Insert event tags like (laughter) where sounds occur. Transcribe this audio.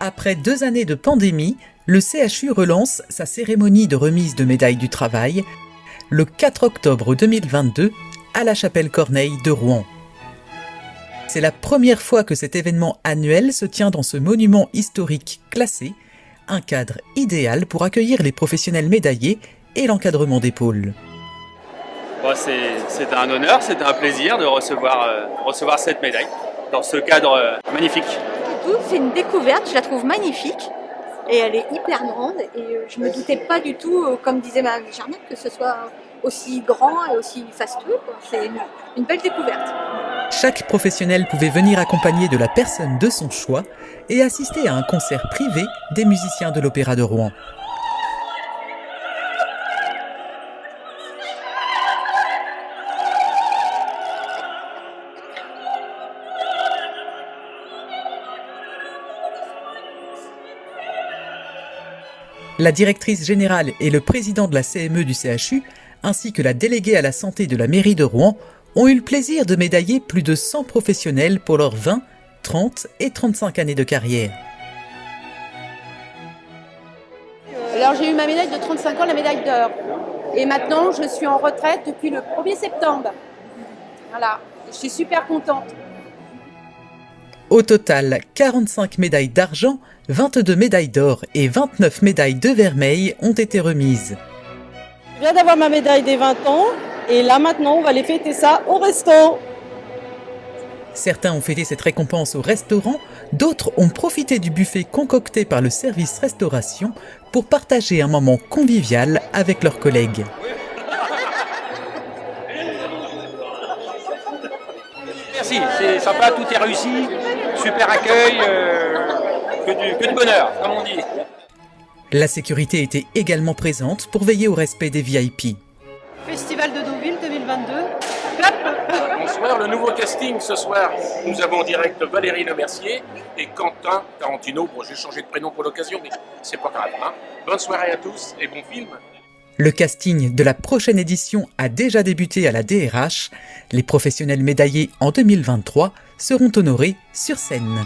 Après deux années de pandémie, le CHU relance sa cérémonie de remise de médailles du travail le 4 octobre 2022 à la chapelle Corneille de Rouen. C'est la première fois que cet événement annuel se tient dans ce monument historique classé, un cadre idéal pour accueillir les professionnels médaillés et l'encadrement des pôles. c'est un honneur, c'est un plaisir de recevoir, euh, cette médaille dans ce cadre euh, magnifique. C'est une découverte, je la trouve magnifique et elle est hyper grande et euh, je me doutais pas du tout, comme disait Mme Germaine, que ce soit aussi grand et aussi fastueux. C'est une, une belle découverte. Chaque professionnel pouvait venir accompagner de la personne de son choix et assister à un concert privé des musiciens de l'Opéra de Rouen. La directrice générale et le président de la CME du CHU, ainsi que la déléguée à la santé de la mairie de Rouen, ont eu le plaisir de médailler plus de 100 professionnels pour leurs 20, 30 et 35 années de carrière. Alors j'ai eu ma médaille de 35 ans, la médaille d'or. Et maintenant, je suis en retraite depuis le 1er septembre. Voilà, je suis super contente. Au total, 45 médailles d'argent, 22 médailles d'or et 29 médailles de vermeil ont été remises. Je viens d'avoir ma médaille des 20 ans et là maintenant on va aller fêter ça au resto. Certains ont fêté cette récompense au restaurant, d'autres ont profité du buffet concocté par le service restauration pour partager un moment convivial avec leurs collègues. Merci, c'est sympa, tout est réussi, super accueil, euh, que, du, bonheur, comme on dit. La sécurité était également présente pour veiller au respect des VIP. Festival de Deauville 2022. Bonsoir, (laughs) le nouveau casting ce soir. Nous avons en direct Valérie Lemercier et Quentin Tarantino. Bon, j'ai changé de prénom pour l'occasion, mais c'est pas grave. Hein. Bonne soirée à tous et bon film. Le casting de la prochaine édition a déjà débuté à la DRH. Les professionnels médaillés en 2023 seront honorés sur scène.